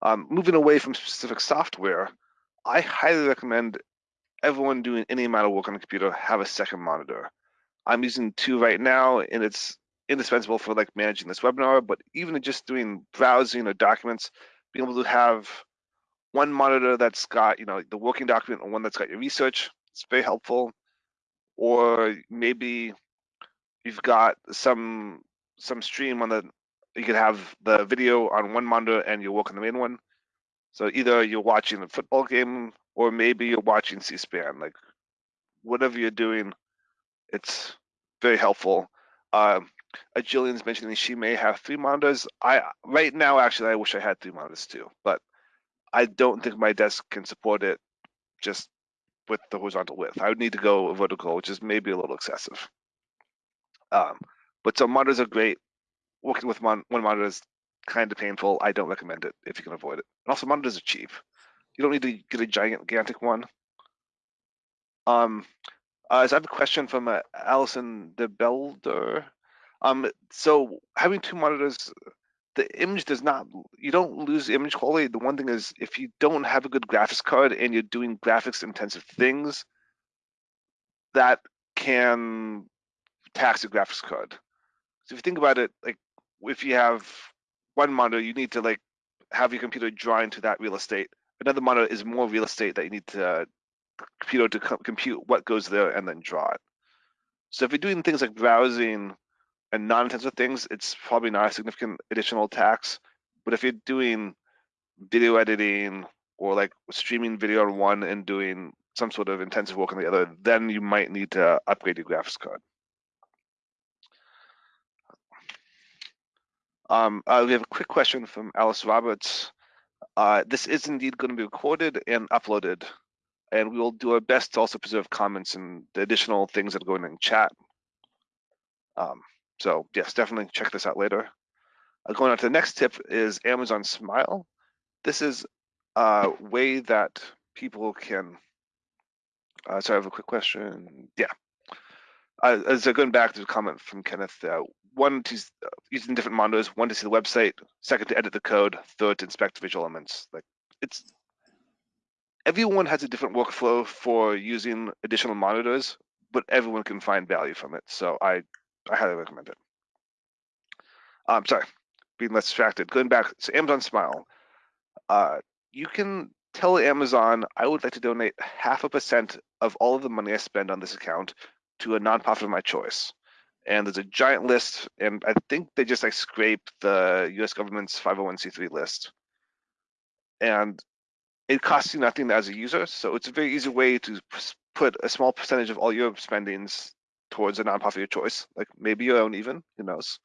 Um, moving away from specific software, I highly recommend everyone doing any amount of work on a computer have a second monitor. I'm using two right now, and it's indispensable for like managing this webinar, but even just doing browsing or documents, being able to have one monitor that's got, you know, the working document and one that's got your research, it's very helpful. Or maybe you've got some some stream on the, you could have the video on one monitor and you work on the main one. So either you're watching a football game or maybe you're watching C-SPAN, like whatever you're doing, it's very helpful. Uh, uh, Jillian's mentioning she may have three monitors. I right now actually I wish I had three monitors too, but I don't think my desk can support it just with the horizontal width. I would need to go vertical, which is maybe a little excessive. Um, but so monitors are great. Working with mon one monitor is kind of painful. I don't recommend it if you can avoid it. And also monitors are cheap. You don't need to get a giant, gigantic one. Um, uh, so I have a question from uh, Allison de Belder. Um, so having two monitors, the image does not, you don't lose image quality. The one thing is if you don't have a good graphics card and you're doing graphics intensive things, that can tax your graphics card. So if you think about it, like if you have one monitor, you need to like have your computer draw into that real estate. Another monitor is more real estate that you need to uh, computer to co compute what goes there and then draw it. So if you're doing things like browsing and non-intensive things, it's probably not a significant additional tax. But if you're doing video editing or like streaming video on one and doing some sort of intensive work on the other, then you might need to upgrade your graphics card. Um, uh, we have a quick question from Alice Roberts. Uh, this is indeed going to be recorded and uploaded, and we will do our best to also preserve comments and the additional things that are going in chat. Um, so yes, definitely check this out later. Uh, going on to the next tip is Amazon Smile. This is a way that people can, uh, sorry, I have a quick question. Yeah. Uh, as uh, going back to the comment from Kenneth, uh, one to uh, using different monitors, one to see the website, second to edit the code, third to inspect visual elements. Like it's everyone has a different workflow for using additional monitors, but everyone can find value from it. So I I highly recommend it. Um, sorry, being less distracted. Going back, so Amazon Smile. Uh, you can tell Amazon, I would like to donate half a percent of all of the money I spend on this account to a nonprofit of my choice. And there's a giant list, and I think they just like scrape the US government's 501c3 list. And it costs you nothing as a user, so it's a very easy way to put a small percentage of all your spendings towards a nonprofit of your choice, like maybe your own even, who knows.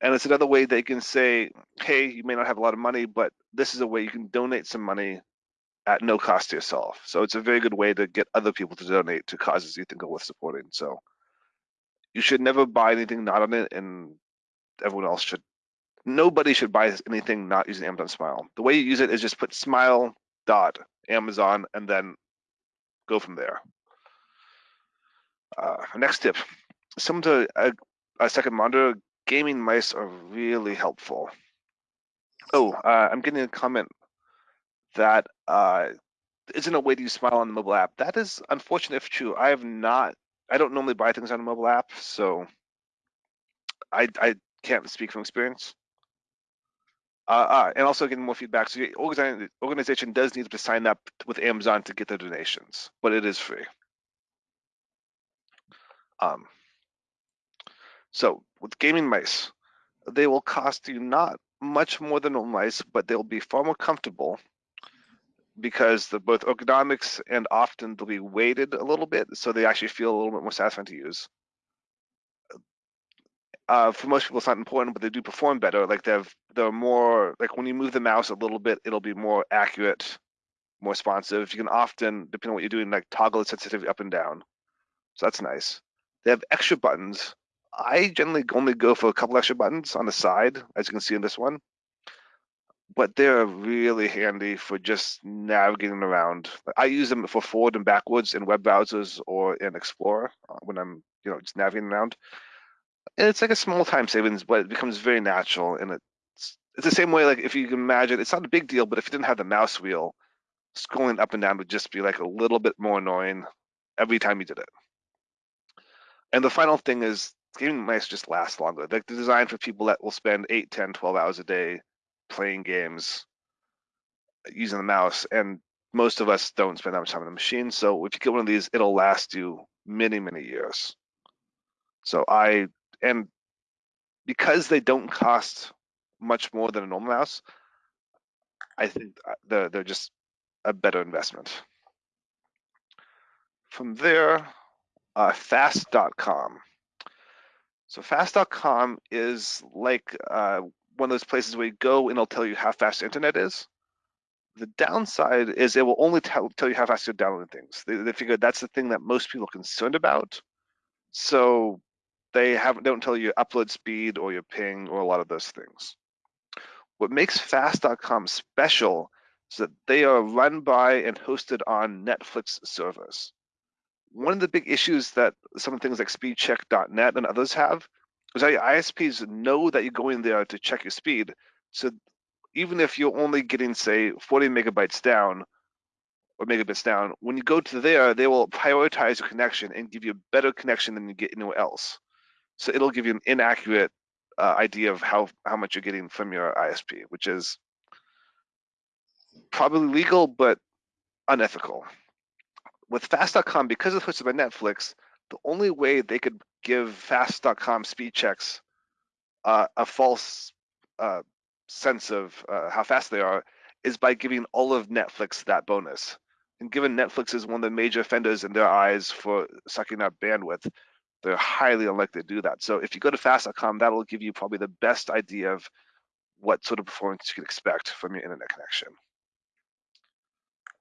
And it's another way they can say, hey, you may not have a lot of money, but this is a way you can donate some money at no cost to yourself. So it's a very good way to get other people to donate to causes you think are worth supporting. So you should never buy anything not on it, and everyone else should. Nobody should buy anything not using Amazon Smile. The way you use it is just put Smile dot Amazon and then go from there. Uh, next tip, some to a, a, second monitor, gaming mice are really helpful. Oh, uh, I'm getting a comment that uh, isn't a way to use Smile on the mobile app. That is unfortunate if true. I have not, I don't normally buy things on a mobile app, so I, I can't speak from experience. Uh, uh, and also getting more feedback. So your organization does need to sign up with Amazon to get the donations, but it is free. Um, so with gaming mice, they will cost you not much more than normal mice, but they'll be far more comfortable because the both ergonomics and often they'll be weighted a little bit, so they actually feel a little bit more satisfying to use. Uh, for most people, it's not important, but they do perform better. Like they're they're more like when you move the mouse a little bit, it'll be more accurate, more responsive. You can often, depending on what you're doing, like toggle the sensitivity up and down. So that's nice. They have extra buttons. I generally only go for a couple extra buttons on the side, as you can see in this one. But they're really handy for just navigating around. I use them for forward and backwards in web browsers or in Explorer uh, when I'm, you know, just navigating around. And it's like a small time savings, but it becomes very natural. And it's it's the same way, like if you can imagine, it's not a big deal, but if you didn't have the mouse wheel, scrolling up and down would just be like a little bit more annoying every time you did it. And the final thing is gaming mice just last longer. Like they're designed for people that will spend 8, 10, 12 hours a day playing games using the mouse. And most of us don't spend that much time on the machine. So if you get one of these, it'll last you many, many years. So I, and because they don't cost much more than a normal mouse, I think uh, they're, they're just a better investment. From there, uh, fast.com. So fast.com is like uh, one of those places where you go and it'll tell you how fast internet is. The downside is it will only tell, tell you how fast you're downloading things. They, they figure that's the thing that most people are concerned about. So they haven't don't tell you upload speed or your ping or a lot of those things. What makes fast.com special is that they are run by and hosted on Netflix servers. One of the big issues that some of things like speedcheck.net and others have is that ISPs know that you're going there to check your speed. So even if you're only getting, say, 40 megabytes down or megabits down, when you go to there, they will prioritize your connection and give you a better connection than you get anywhere else. So it'll give you an inaccurate uh, idea of how, how much you're getting from your ISP, which is probably legal, but unethical. With fast.com, because it's hosted by Netflix, the only way they could give fast.com speed checks uh, a false uh, sense of uh, how fast they are is by giving all of Netflix that bonus. And given Netflix is one of the major offenders in their eyes for sucking up bandwidth, they're highly unlikely to do that. So if you go to fast.com, that'll give you probably the best idea of what sort of performance you can expect from your internet connection.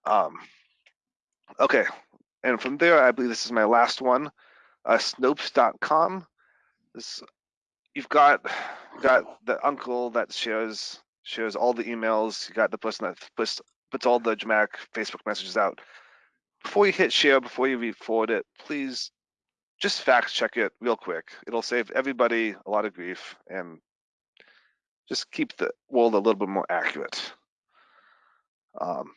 Um, okay, and from there, I believe this is my last one, uh, Snopes.com. This you've got got the uncle that shares shares all the emails. You got the person that puts puts all the dramatic Facebook messages out. Before you hit share, before you re-forward it, please just fact check it real quick. It'll save everybody a lot of grief and just keep the world a little bit more accurate. Um,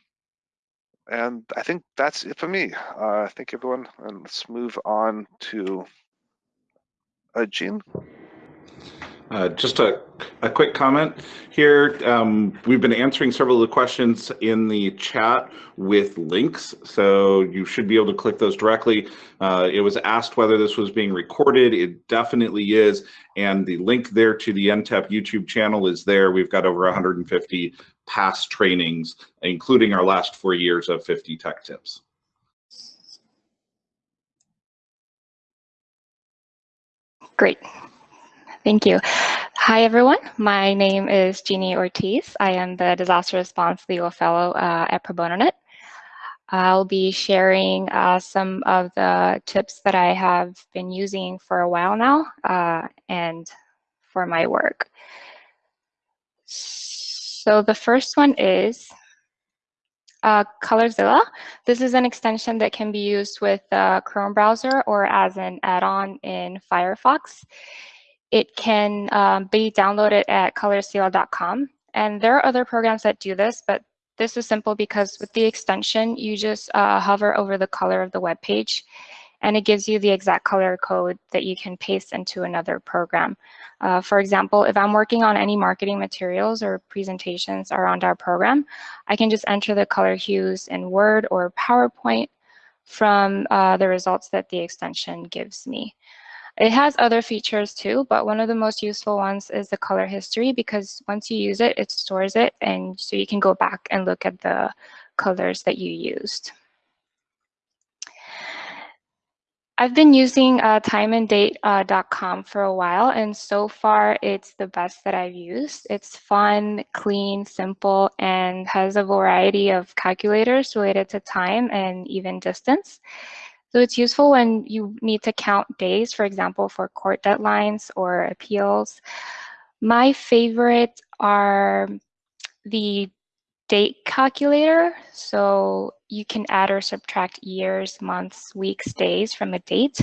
and I think that's it for me. Uh, thank you, everyone. And let's move on to uh, Gene. Uh, just a, a quick comment here. Um, we've been answering several of the questions in the chat with links, so you should be able to click those directly. Uh, it was asked whether this was being recorded. It definitely is, and the link there to the NTAP YouTube channel is there. We've got over 150 past trainings, including our last four years of 50 tech tips. Great. Thank you. Hi, everyone. My name is Jeannie Ortiz. I am the Disaster Response Legal Fellow uh, at Pro Bono Net. I'll be sharing uh, some of the tips that I have been using for a while now uh, and for my work. The first one is uh, Colorzilla. This is an extension that can be used with the Chrome browser or as an add-on in Firefox. It can um, be downloaded at colorzilla.com. And there are other programs that do this, but this is simple because with the extension, you just uh, hover over the color of the web page and it gives you the exact color code that you can paste into another program. Uh, for example, if I'm working on any marketing materials or presentations around our program, I can just enter the color hues in Word or PowerPoint from uh, the results that the extension gives me. It has other features too, but one of the most useful ones is the color history because once you use it, it stores it and so you can go back and look at the colors that you used. I've been using uh, timeanddate.com uh, for a while, and so far it's the best that I've used. It's fun, clean, simple, and has a variety of calculators related to time and even distance. So it's useful when you need to count days, for example, for court deadlines or appeals. My favorite are the date calculator. So you can add or subtract years, months, weeks, days from a date.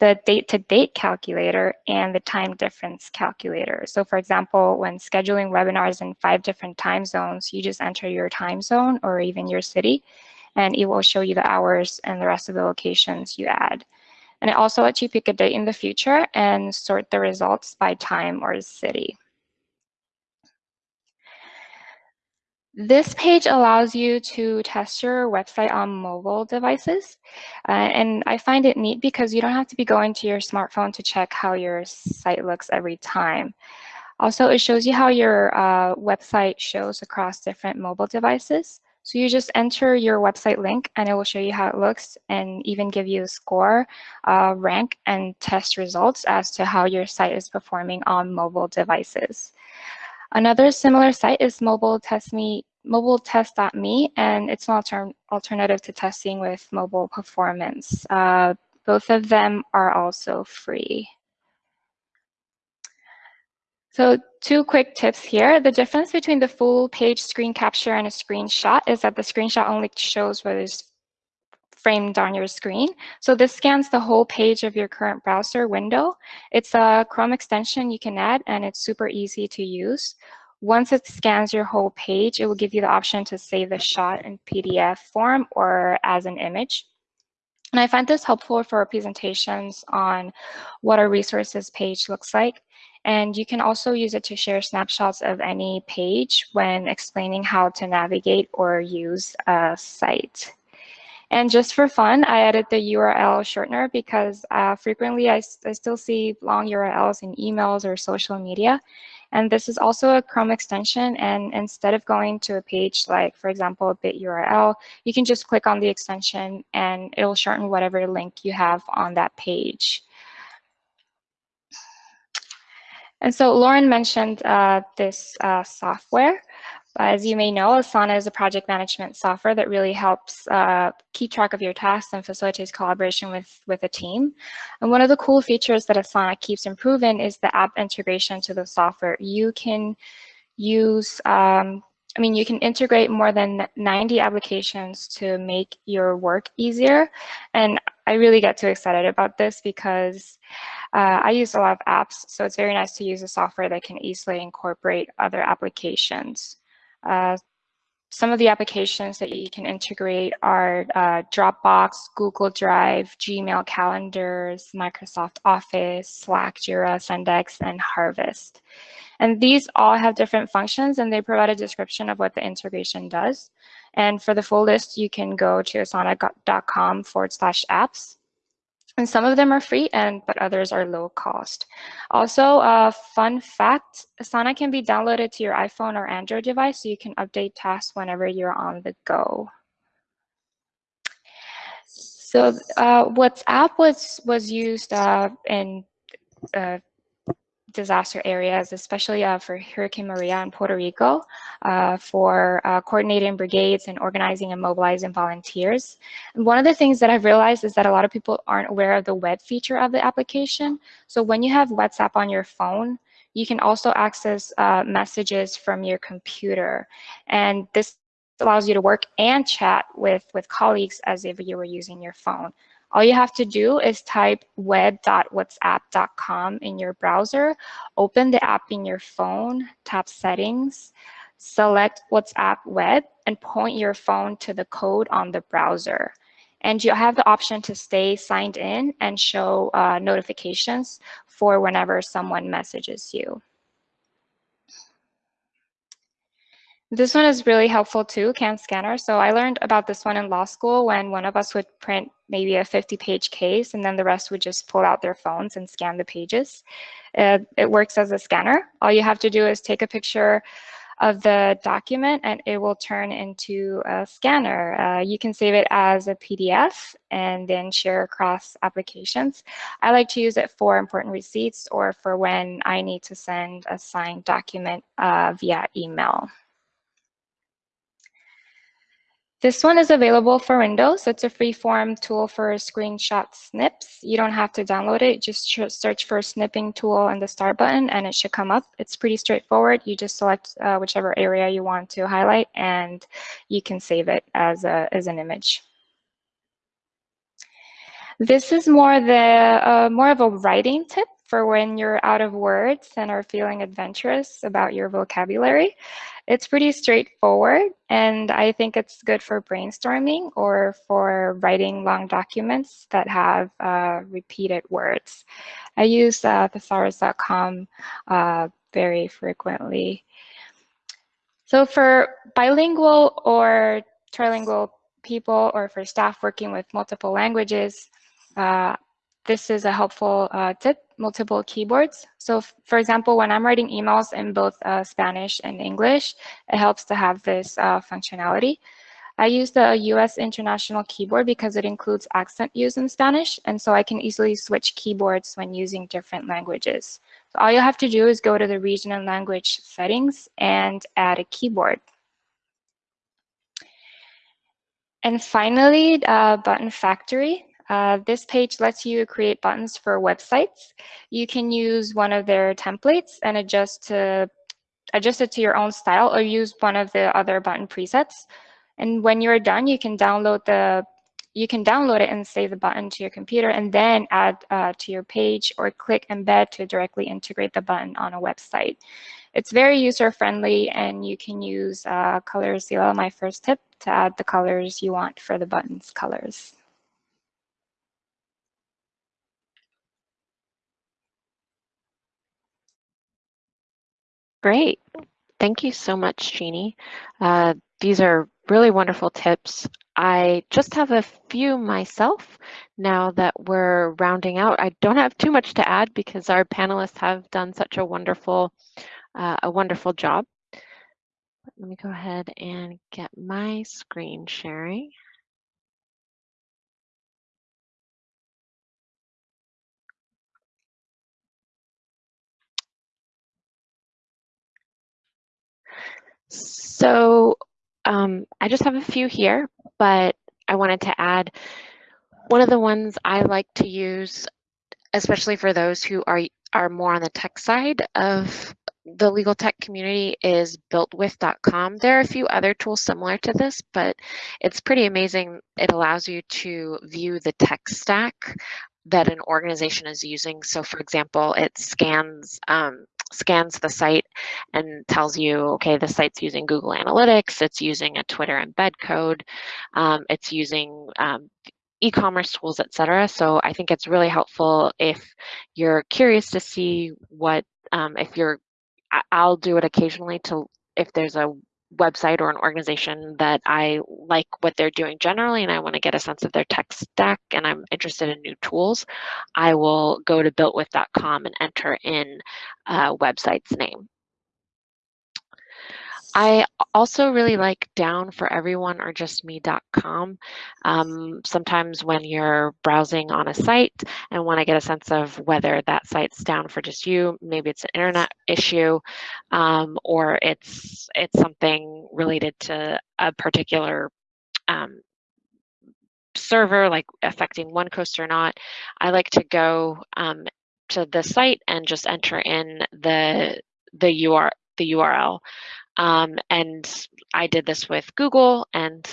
The date-to-date -date calculator and the time difference calculator. So for example, when scheduling webinars in five different time zones, you just enter your time zone or even your city and it will show you the hours and the rest of the locations you add. And it also lets you pick a date in the future and sort the results by time or city. This page allows you to test your website on mobile devices. Uh, and I find it neat because you don't have to be going to your smartphone to check how your site looks every time. Also, it shows you how your uh, website shows across different mobile devices. So you just enter your website link and it will show you how it looks and even give you a score, uh, rank, and test results as to how your site is performing on mobile devices. Another similar site is mobile test me mobiletest.me, and it's an alter alternative to testing with mobile performance. Uh, both of them are also free. So two quick tips here. The difference between the full page screen capture and a screenshot is that the screenshot only shows what is framed on your screen. So this scans the whole page of your current browser window. It's a Chrome extension you can add and it's super easy to use. Once it scans your whole page, it will give you the option to save the shot in PDF form or as an image. And I find this helpful for presentations on what a resources page looks like. And you can also use it to share snapshots of any page when explaining how to navigate or use a site. And just for fun, I added the URL shortener because uh, frequently I, I still see long URLs in emails or social media. And this is also a Chrome extension. And instead of going to a page like, for example, a bit URL, you can just click on the extension and it'll shorten whatever link you have on that page. And so Lauren mentioned uh, this uh, software. As you may know, Asana is a project management software that really helps uh, keep track of your tasks and facilitates collaboration with, with a team. And one of the cool features that Asana keeps improving is the app integration to the software. You can use, um, I mean, you can integrate more than 90 applications to make your work easier. And I really get too excited about this because uh, I use a lot of apps, so it's very nice to use a software that can easily incorporate other applications. Uh, some of the applications that you can integrate are uh, Dropbox, Google Drive, Gmail calendars, Microsoft Office, Slack, Jira, Zendesk, and Harvest. And these all have different functions and they provide a description of what the integration does. And for the full list, you can go to asana.com forward slash apps. And some of them are free, and but others are low cost. Also, a uh, fun fact, Asana can be downloaded to your iPhone or Android device, so you can update tasks whenever you're on the go. So uh, WhatsApp was, was used uh, in uh, disaster areas, especially uh, for Hurricane Maria in Puerto Rico, uh, for uh, coordinating brigades and organizing and mobilizing volunteers. And one of the things that I've realized is that a lot of people aren't aware of the web feature of the application. So when you have WhatsApp on your phone, you can also access uh, messages from your computer. And this allows you to work and chat with, with colleagues as if you were using your phone. All you have to do is type web.whatsapp.com in your browser, open the app in your phone, tap settings, select WhatsApp web, and point your phone to the code on the browser. And you have the option to stay signed in and show uh, notifications for whenever someone messages you. This one is really helpful too, CamScanner. So I learned about this one in law school when one of us would print maybe a 50 page case and then the rest would just pull out their phones and scan the pages. It, it works as a scanner. All you have to do is take a picture of the document and it will turn into a scanner. Uh, you can save it as a PDF and then share across applications. I like to use it for important receipts or for when I need to send a signed document uh, via email. This one is available for Windows. It's a free-form tool for screenshot snips. You don't have to download it. Just search for snipping tool and the start button and it should come up. It's pretty straightforward. You just select uh, whichever area you want to highlight and you can save it as, a, as an image. This is more the uh, more of a writing tip for when you're out of words and are feeling adventurous about your vocabulary. It's pretty straightforward, and I think it's good for brainstorming or for writing long documents that have uh, repeated words. I use uh, thesaurus.com uh, very frequently. So for bilingual or trilingual people or for staff working with multiple languages, uh, this is a helpful uh, tip, multiple keyboards. So for example, when I'm writing emails in both uh, Spanish and English, it helps to have this uh, functionality. I use the US International Keyboard because it includes accent use in Spanish, and so I can easily switch keyboards when using different languages. So all you have to do is go to the region and language settings and add a keyboard. And finally, uh, Button Factory. Uh, this page lets you create buttons for websites. You can use one of their templates and adjust to adjust it to your own style or use one of the other button presets. And when you're done, you can download the you can download it and save the button to your computer and then add uh, to your page or click embed to directly integrate the button on a website. It's very user friendly and you can use uh, ColorZilla, my first tip, to add the colors you want for the button's colors. Great. Thank you so much, Jeannie. Uh, these are really wonderful tips. I just have a few myself now that we're rounding out. I don't have too much to add because our panelists have done such a wonderful, uh, a wonderful job. Let me go ahead and get my screen sharing. So um, I just have a few here, but I wanted to add one of the ones I like to use, especially for those who are are more on the tech side of the legal tech community is builtwith.com. There are a few other tools similar to this, but it's pretty amazing. It allows you to view the tech stack that an organization is using. So for example, it scans um, scans the site and tells you, okay, the site's using Google Analytics, it's using a Twitter embed code, um, it's using um, e-commerce tools, etc. So I think it's really helpful if you're curious to see what, um, if you're, I'll do it occasionally to, if there's a website or an organization that I like what they're doing generally and I want to get a sense of their tech stack and I'm interested in new tools, I will go to builtwith.com and enter in a website's name. I also really like down for everyone or just me.com. Um, sometimes when you're browsing on a site and want to get a sense of whether that site's down for just you, maybe it's an internet issue um, or it's it's something related to a particular um, server like affecting one coast or not, I like to go um, to the site and just enter in the the UR the URL um, and I did this with Google and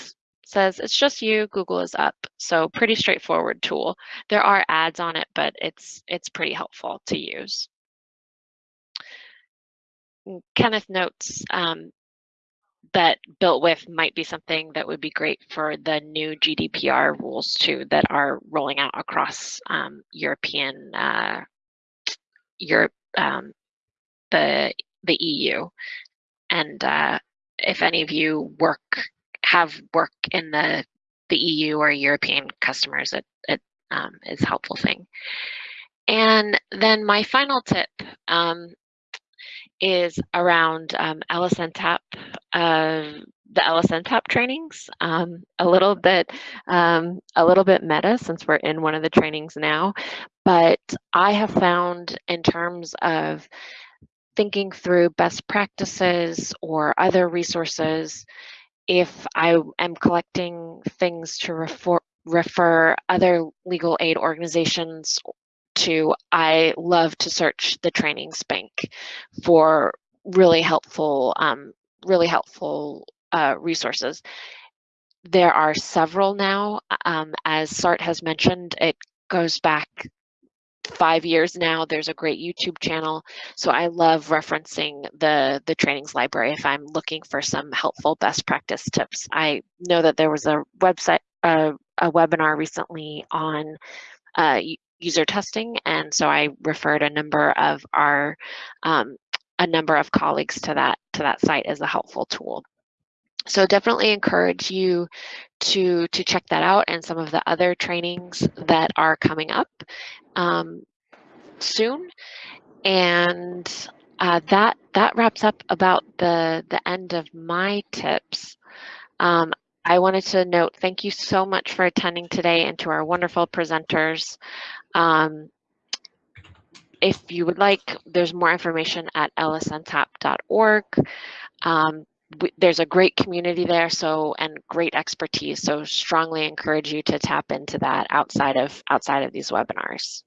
says it's just you, Google is up. So pretty straightforward tool. There are ads on it, but it's it's pretty helpful to use. Mm, Kenneth notes um, that built with might be something that would be great for the new GDPR rules too that are rolling out across um, European uh, Europe um, the the EU and uh, if any of you work have work in the the EU or European customers, it, it um, is a helpful thing. And then my final tip um, is around um, LSNTAP, uh, the LSNTAP trainings. Um, a little bit, um, a little bit meta since we're in one of the trainings now, but I have found in terms of thinking through best practices or other resources, if I am collecting things to refer, refer other legal aid organizations to, I love to search the trainings bank for really helpful, um, really helpful uh, resources. There are several now, um, as Sart has mentioned, it goes back five years now. There's a great YouTube channel. So I love referencing the, the trainings library if I'm looking for some helpful best practice tips. I know that there was a website, uh, a webinar recently on uh, user testing. And so I referred a number of our, um, a number of colleagues to that, to that site as a helpful tool. So definitely encourage you to, to check that out and some of the other trainings that are coming up um, soon. And uh, that that wraps up about the the end of my tips. Um, I wanted to note, thank you so much for attending today and to our wonderful presenters. Um, if you would like, there's more information at lsntap.org. Um, there's a great community there, so and great expertise. So strongly encourage you to tap into that outside of outside of these webinars.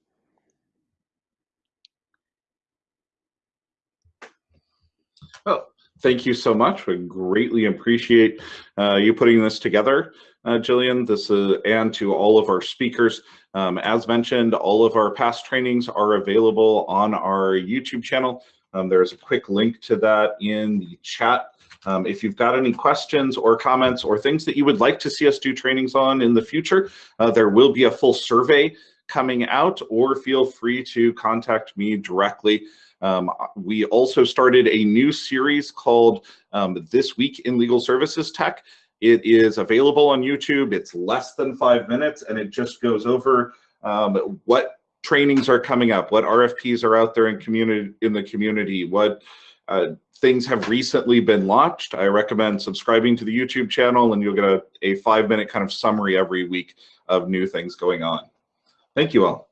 Well, thank you so much. We greatly appreciate uh, you putting this together, uh, Jillian. This is, and to all of our speakers. Um, as mentioned, all of our past trainings are available on our YouTube channel. Um, there's a quick link to that in the chat. Um, if you've got any questions or comments or things that you would like to see us do trainings on in the future, uh, there will be a full survey coming out or feel free to contact me directly. Um, we also started a new series called um, This Week in Legal Services Tech. It is available on YouTube. It's less than five minutes and it just goes over um, what trainings are coming up, what RFPs are out there in community in the community, what uh, things have recently been launched. I recommend subscribing to the YouTube channel and you'll get a, a five minute kind of summary every week of new things going on. Thank you all.